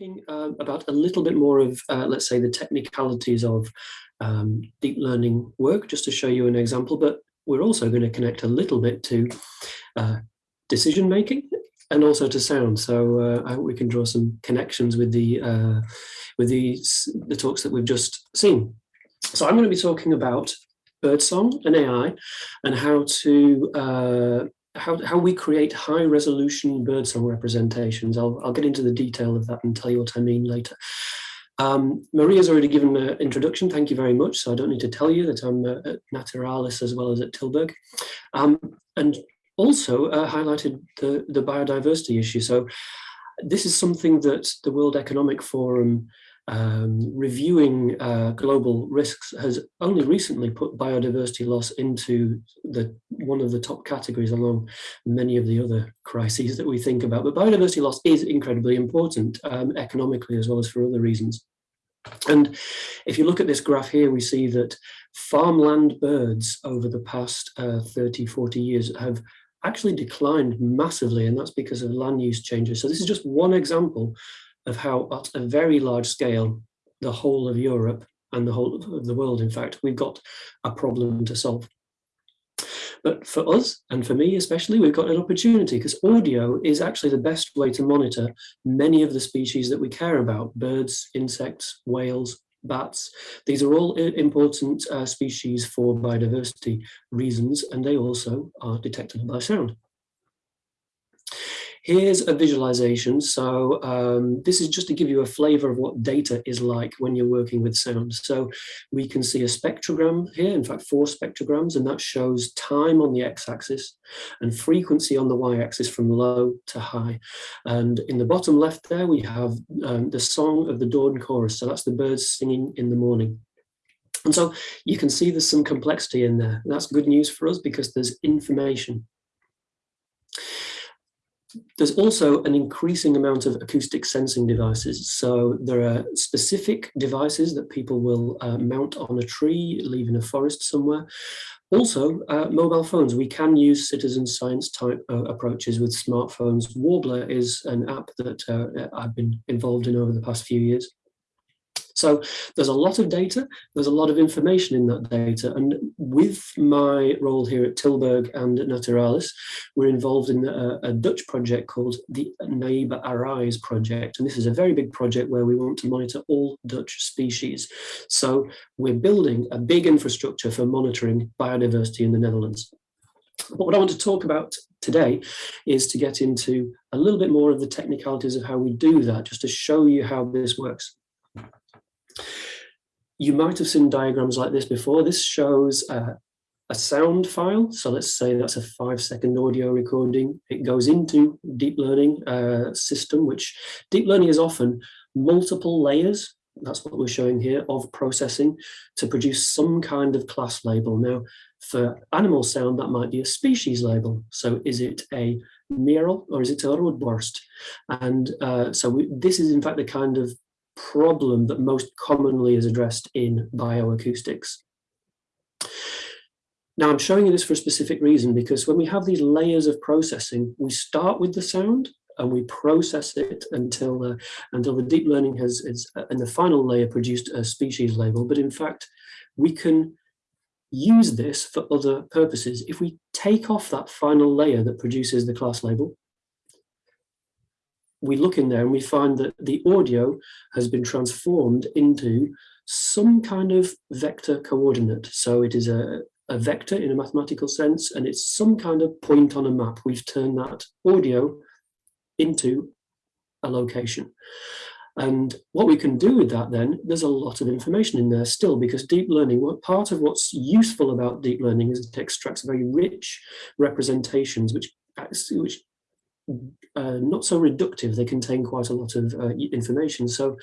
talking uh, about a little bit more of, uh, let's say, the technicalities of um, deep learning work, just to show you an example, but we're also going to connect a little bit to uh, decision making and also to sound. So uh, I hope we can draw some connections with the uh, with these the talks that we've just seen. So I'm going to be talking about birdsong and AI and how to uh, how, how we create high resolution birdsong representations. I'll, I'll get into the detail of that and tell you what I mean later. Um, Maria's already given an introduction, thank you very much. So I don't need to tell you that I'm uh, at Naturalis as well as at Tilburg. Um, and also uh, highlighted the, the biodiversity issue. So this is something that the World Economic Forum um, reviewing uh, global risks has only recently put biodiversity loss into the one of the top categories along many of the other crises that we think about. But biodiversity loss is incredibly important um, economically as well as for other reasons. And if you look at this graph here, we see that farmland birds over the past uh, 30, 40 years have actually declined massively, and that's because of land use changes. So this is just one example of how at a very large scale, the whole of Europe and the whole of the world, in fact, we've got a problem to solve. But for us, and for me especially, we've got an opportunity because audio is actually the best way to monitor many of the species that we care about, birds, insects, whales, bats. These are all important uh, species for biodiversity reasons, and they also are detectable by sound. Here's a visualization. So um, this is just to give you a flavor of what data is like when you're working with sound. So we can see a spectrogram here, in fact, four spectrograms, and that shows time on the x-axis and frequency on the y-axis from low to high. And in the bottom left there, we have um, the song of the dawn chorus. So that's the birds singing in the morning. And so you can see there's some complexity in there. That's good news for us because there's information there's also an increasing amount of acoustic sensing devices. So there are specific devices that people will uh, mount on a tree, leave in a forest somewhere. Also, uh, mobile phones. We can use citizen science type uh, approaches with smartphones. Warblr is an app that uh, I've been involved in over the past few years. So there's a lot of data, there's a lot of information in that data. And with my role here at Tilburg and at Naturalis, we're involved in a, a Dutch project called the Naiba Arise project. And this is a very big project where we want to monitor all Dutch species. So we're building a big infrastructure for monitoring biodiversity in the Netherlands. But what I want to talk about today is to get into a little bit more of the technicalities of how we do that, just to show you how this works. You might have seen diagrams like this before. This shows a sound file. So let's say that's a five second audio recording. It goes into deep learning uh, system, which deep learning is often multiple layers. That's what we're showing here of processing to produce some kind of class label. Now, for animal sound, that might be a species label. So is it a merel or is it a roodborst? And uh, so we, this is in fact the kind of problem that most commonly is addressed in bioacoustics. Now I'm showing you this for a specific reason because when we have these layers of processing, we start with the sound and we process it until uh, until the deep learning has is, uh, in the final layer produced a species label. But in fact, we can use this for other purposes. If we take off that final layer that produces the class label we look in there and we find that the audio has been transformed into some kind of vector coordinate. So it is a, a vector in a mathematical sense, and it's some kind of point on a map. We've turned that audio into a location. And what we can do with that then, there's a lot of information in there still because deep learning, what part of what's useful about deep learning is it extracts very rich representations which, which uh, not so reductive, they contain quite a lot of uh, information. So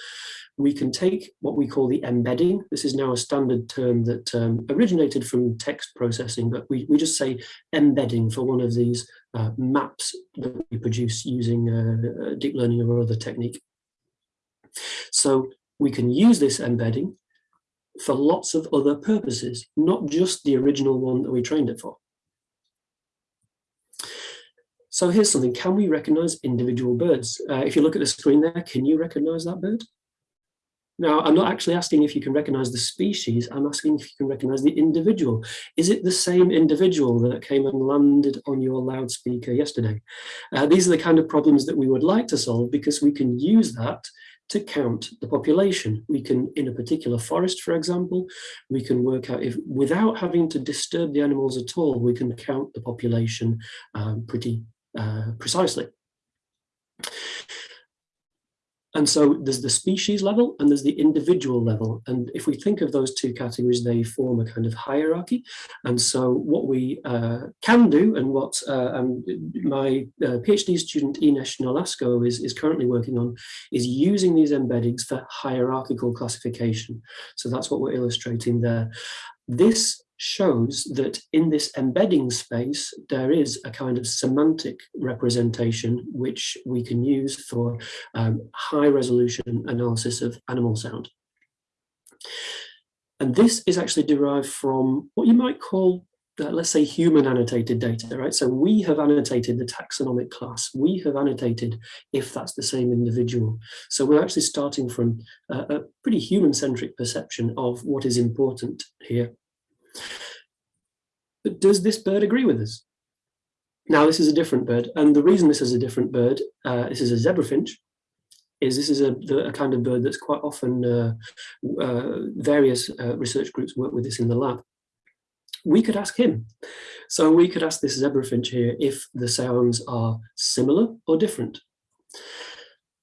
we can take what we call the embedding. This is now a standard term that um, originated from text processing, but we, we just say embedding for one of these uh, maps that we produce using uh, deep learning or other technique. So we can use this embedding for lots of other purposes, not just the original one that we trained it for. So here's something, can we recognize individual birds? Uh, if you look at the screen there, can you recognize that bird? Now, I'm not actually asking if you can recognize the species, I'm asking if you can recognize the individual. Is it the same individual that came and landed on your loudspeaker yesterday? Uh, these are the kind of problems that we would like to solve because we can use that to count the population. We can, in a particular forest, for example, we can work out if, without having to disturb the animals at all, we can count the population um, pretty uh, precisely. And so there's the species level and there's the individual level. And if we think of those two categories, they form a kind of hierarchy. And so what we uh, can do and what uh, um, my uh, PhD student Ines Nolasco is, is currently working on is using these embeddings for hierarchical classification. So that's what we're illustrating there. This shows that in this embedding space, there is a kind of semantic representation which we can use for um, high resolution analysis of animal sound. And this is actually derived from what you might call, uh, let's say, human annotated data, right? So we have annotated the taxonomic class. We have annotated if that's the same individual. So we're actually starting from a, a pretty human-centric perception of what is important here. But does this bird agree with us? Now, this is a different bird, and the reason this is a different bird, uh, this is a zebra finch, is this is a, a kind of bird that's quite often, uh, uh, various uh, research groups work with this in the lab. We could ask him. So we could ask this zebra finch here if the sounds are similar or different.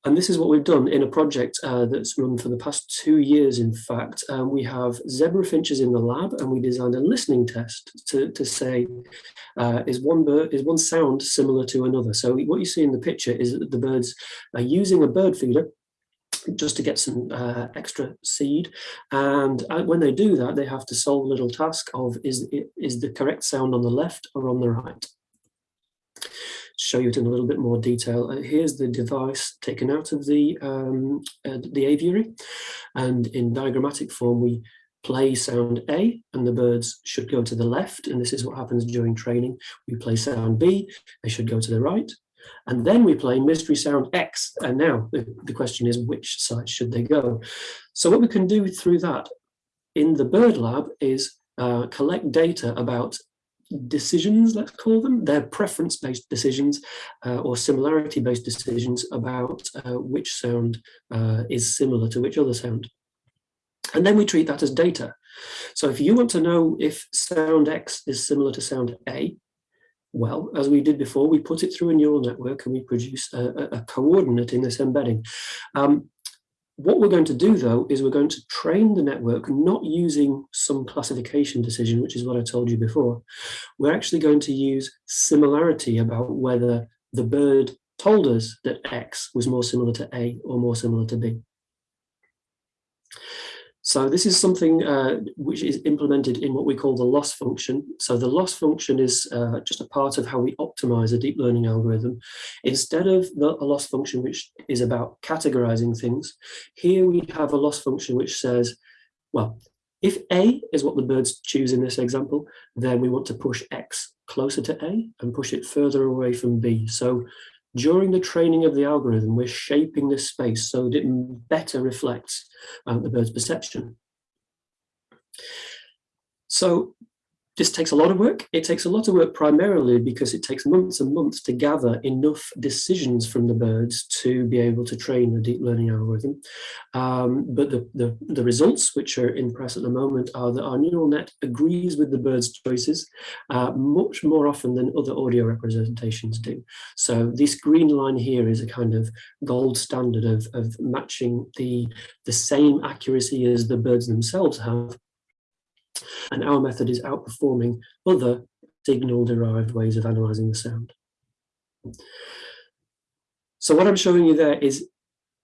And this is what we've done in a project uh, that's run for the past two years, in fact. Um, we have zebra finches in the lab and we designed a listening test to, to say, uh, is, one bird, is one sound similar to another? So what you see in the picture is that the birds are using a bird feeder just to get some uh, extra seed. And uh, when they do that, they have to solve a little task of is, is the correct sound on the left or on the right show you it in a little bit more detail. Uh, here's the device taken out of the, um, uh, the aviary. And in diagrammatic form, we play sound A and the birds should go to the left. And this is what happens during training. We play sound B, they should go to the right. And then we play mystery sound X. And now the, the question is which side should they go? So what we can do through that in the bird lab is uh, collect data about decisions, let's call them. They're preference-based decisions uh, or similarity-based decisions about uh, which sound uh, is similar to which other sound. And then we treat that as data. So if you want to know if sound X is similar to sound A, well, as we did before, we put it through a neural network and we produce a, a coordinate in this embedding. Um, what we're going to do, though, is we're going to train the network not using some classification decision, which is what I told you before. We're actually going to use similarity about whether the bird told us that X was more similar to A or more similar to B. So this is something uh, which is implemented in what we call the loss function. So the loss function is uh, just a part of how we optimize a deep learning algorithm. Instead of the, a loss function which is about categorizing things, here we have a loss function which says, well, if A is what the birds choose in this example, then we want to push X closer to A and push it further away from B. So during the training of the algorithm, we're shaping this space so that it better reflects uh, the bird's perception. So this takes a lot of work. It takes a lot of work primarily because it takes months and months to gather enough decisions from the birds to be able to train a deep learning algorithm. Um, but the, the, the, results, which are in press at the moment, are that our neural net agrees with the bird's choices uh, much more often than other audio representations do. So this green line here is a kind of gold standard of, of matching the, the same accuracy as the birds themselves have and our method is outperforming other signal-derived ways of analysing the sound. So what I'm showing you there is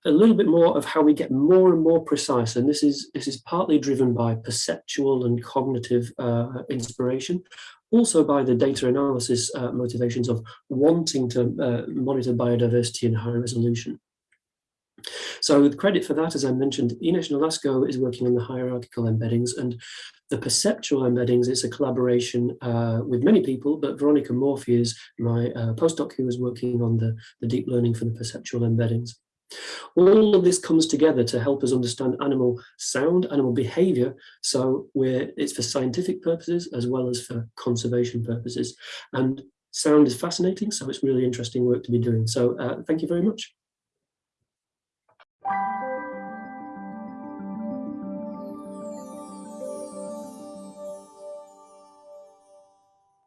a little bit more of how we get more and more precise, and this is this is partly driven by perceptual and cognitive uh, inspiration, also by the data analysis uh, motivations of wanting to uh, monitor biodiversity in high resolution. So with credit for that, as I mentioned, Ines Nolasco is working on the hierarchical embeddings, and the perceptual embeddings, it's a collaboration uh, with many people, but Veronica Morfi is my uh, postdoc who is working on the, the deep learning for the perceptual embeddings. All of this comes together to help us understand animal sound, animal behavior. So we're, it's for scientific purposes as well as for conservation purposes. And sound is fascinating, so it's really interesting work to be doing. So uh, thank you very much.